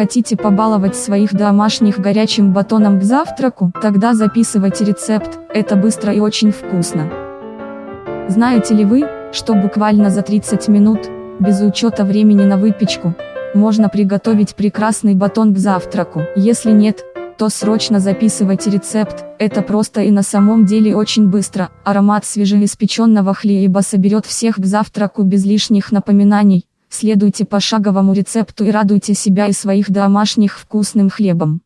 Хотите побаловать своих домашних горячим батоном к завтраку? Тогда записывайте рецепт, это быстро и очень вкусно. Знаете ли вы, что буквально за 30 минут, без учета времени на выпечку, можно приготовить прекрасный батон к завтраку? Если нет, то срочно записывайте рецепт, это просто и на самом деле очень быстро, аромат свежеиспеченного хлеба соберет всех к завтраку без лишних напоминаний, следуйте пошаговому рецепту и радуйте себя и своих домашних вкусным хлебом.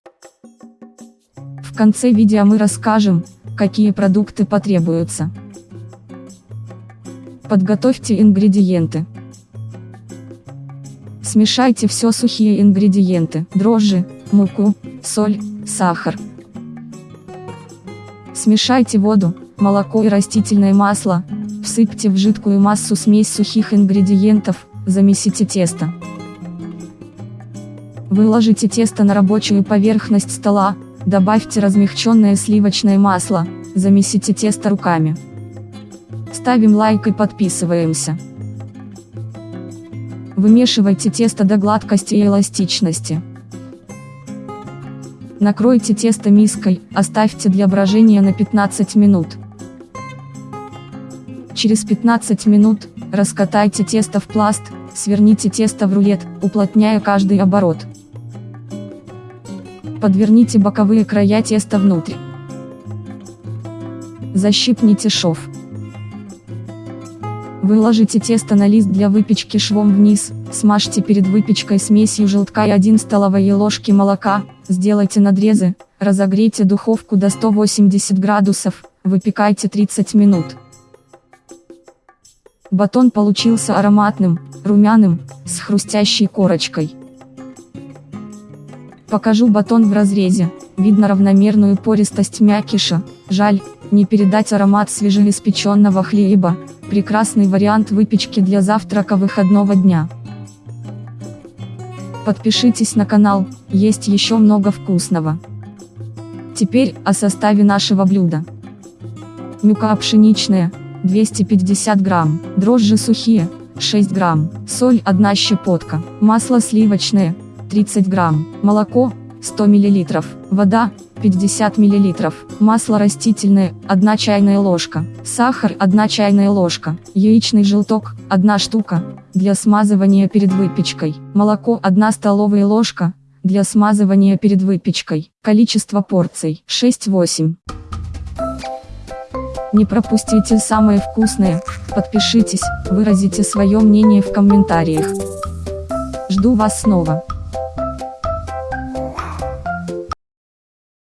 В конце видео мы расскажем, какие продукты потребуются. Подготовьте ингредиенты. Смешайте все сухие ингредиенты, дрожжи, муку, соль, сахар. Смешайте воду, молоко и растительное масло, всыпьте в жидкую массу смесь сухих ингредиентов, замесите тесто. Выложите тесто на рабочую поверхность стола, добавьте размягченное сливочное масло, замесите тесто руками. Ставим лайк и подписываемся. Вымешивайте тесто до гладкости и эластичности. Накройте тесто миской, оставьте для брожения на 15 минут. Через 15 минут, раскатайте тесто в пласт, сверните тесто в рулет, уплотняя каждый оборот. Подверните боковые края теста внутрь. Защипните шов. Выложите тесто на лист для выпечки швом вниз, смажьте перед выпечкой смесью желтка и 1 столовые ложки молока, сделайте надрезы, разогрейте духовку до 180 градусов, выпекайте 30 минут. Батон получился ароматным, румяным, с хрустящей корочкой. Покажу батон в разрезе, видно равномерную пористость мякиша, жаль, не передать аромат свежеиспеченного хлеба, прекрасный вариант выпечки для завтрака выходного дня. Подпишитесь на канал, есть еще много вкусного. Теперь о составе нашего блюда. Мюка пшеничная, 250 грамм, дрожжи сухие, 6 грамм, соль 1 щепотка, масло сливочное, 30 грамм, молоко, 100 миллилитров, вода, 50 мл, масло растительное, 1 чайная ложка, сахар 1 чайная ложка, яичный желток, 1 штука, для смазывания перед выпечкой, молоко 1 столовая ложка, для смазывания перед выпечкой, количество порций 6-8. Не пропустите самое вкусное, подпишитесь, выразите свое мнение в комментариях. Жду вас снова.